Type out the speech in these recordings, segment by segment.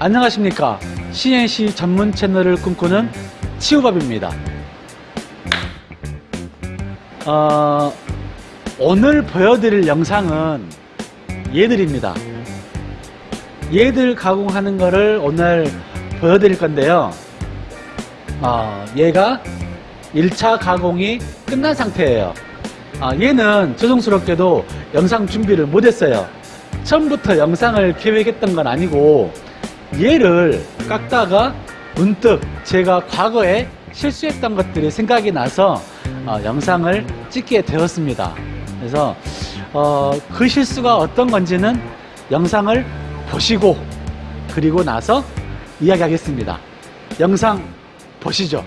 안녕하십니까? CNC 전문 채널을 꿈꾸는 치우밥입니다. 어, 오늘 보여드릴 영상은 얘들입니다. 얘들 가공하는 거를 오늘 보여드릴 건데요. 어, 얘가 1차 가공이 끝난 상태예요. 아, 얘는 죄송스럽게도 영상 준비를 못했어요. 처음부터 영상을 계획했던 건 아니고 얘를 깎다가 문득 제가 과거에 실수했던 것들이 생각이 나서 어, 영상을 찍게 되었습니다. 그래서 어, 그 실수가 어떤 건지는 영상을 보시고 그리고 나서 이야기하겠습니다. 영상 보시죠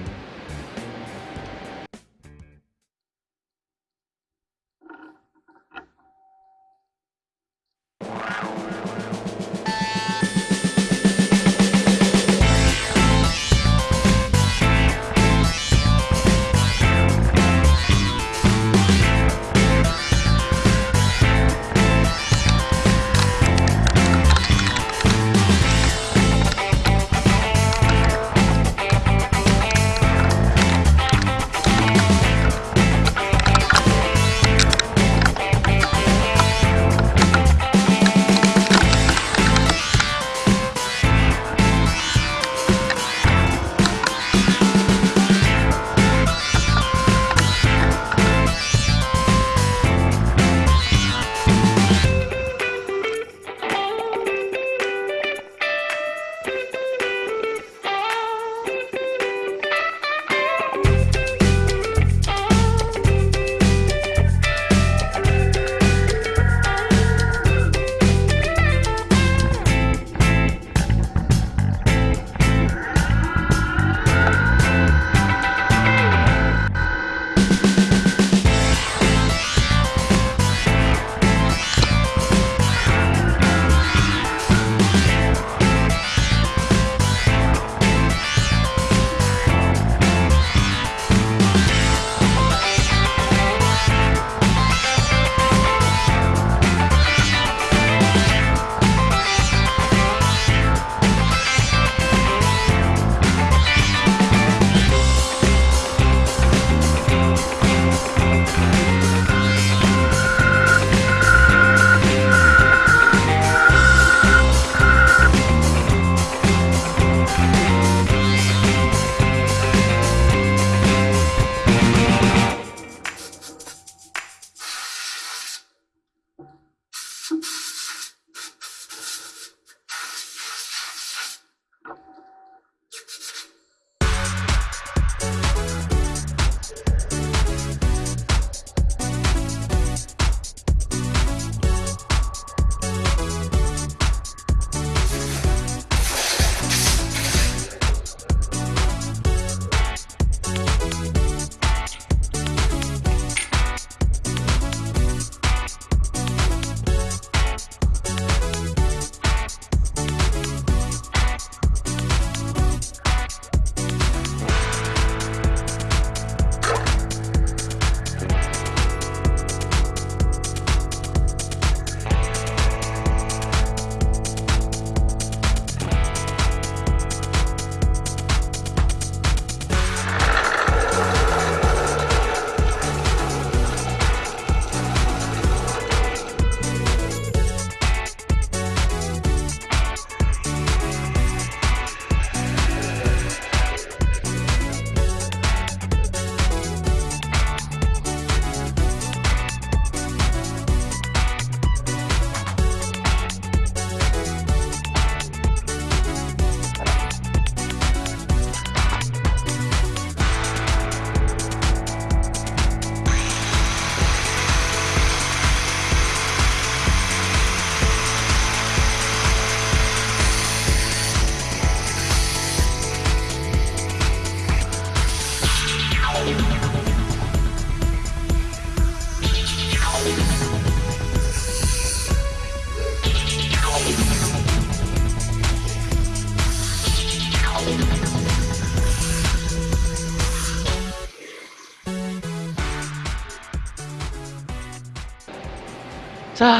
자,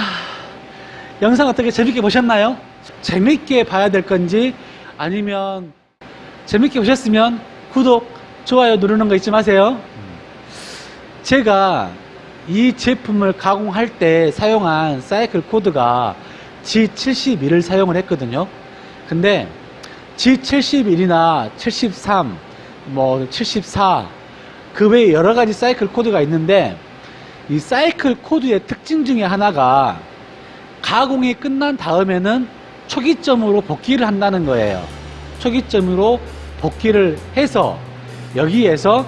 영상 어떻게 재밌게 보셨나요? 재밌게 봐야 될 건지 아니면 재밌게 보셨으면 구독, 좋아요 누르는 거 잊지 마세요. 제가 이 제품을 가공할 때 사용한 사이클 코드가 G71을 사용을 했거든요. 근데 G71이나 73, 뭐 74, 그 외에 여러 가지 사이클 코드가 있는데 이 사이클 코드의 특징 중에 하나가 가공이 끝난 다음에는 초기점으로 복귀를 한다는 거예요. 초기점으로 복귀를 해서 여기에서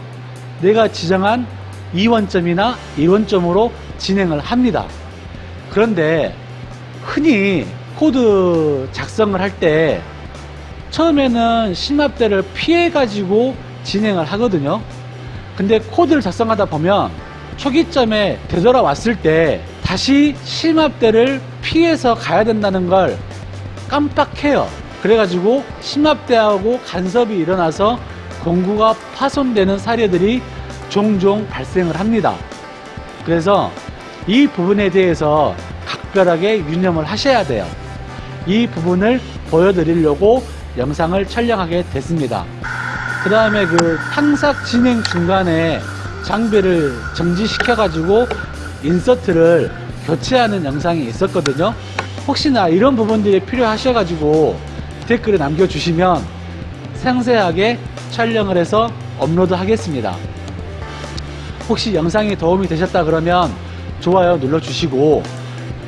내가 지정한 2원점이나 1원점으로 진행을 합니다. 그런데 흔히 코드 작성을 할 때 처음에는 심압대를 피해 가지고 진행을 하거든요. 근데 코드를 작성하다 보면 초기점에 되돌아왔을 때 다시 심압대를 피해서 가야 된다는 걸 깜빡해요. 그래가지고 심압대하고 간섭이 일어나서 공구가 파손되는 사례들이 종종 발생을 합니다. 그래서 이 부분에 대해서 각별하게 유념을 하셔야 돼요. 이 부분을 보여드리려고 영상을 촬영하게 됐습니다. 그 다음에 그 탕삭 진행 중간에 장비를 정지시켜 가지고 인서트를 교체하는 영상이 있었거든요. 혹시나 이런 부분들이 필요하셔 가지고 댓글에 남겨주시면 상세하게 촬영을 해서 업로드 하겠습니다. 혹시 영상이 도움이 되셨다 그러면 좋아요 눌러 주시고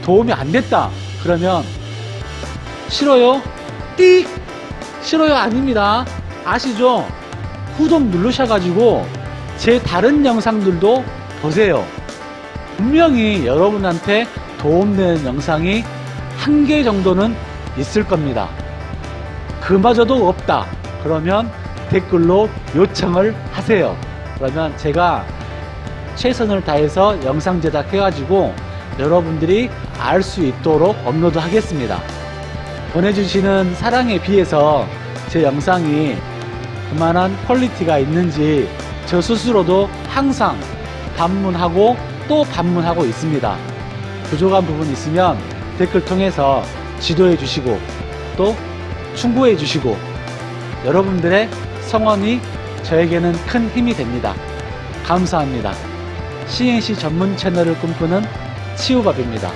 도움이 안 됐다 그러면 싫어요? 띡! 싫어요 아닙니다. 아시죠? 구독 누르셔가지고 제 다른 영상들도 보세요. 분명히 여러분한테 도움되는 영상이 한 개 정도는 있을 겁니다. 그마저도 없다. 그러면 댓글로 요청을 하세요. 그러면 제가 최선을 다해서 영상 제작해가지고 여러분들이 알 수 있도록 업로드 하겠습니다. 보내주시는 사랑에 비해서 제 영상이 그만한 퀄리티가 있는지 저 스스로도 항상 반문하고 또 반문하고 있습니다. 부족한 부분 있으면 댓글 통해서 지도해 주시고 또 충고해 주시고 여러분들의 성원이 저에게는 큰 힘이 됩니다. 감사합니다. CNC 전문 채널을 꿈꾸는 치우밥입니다.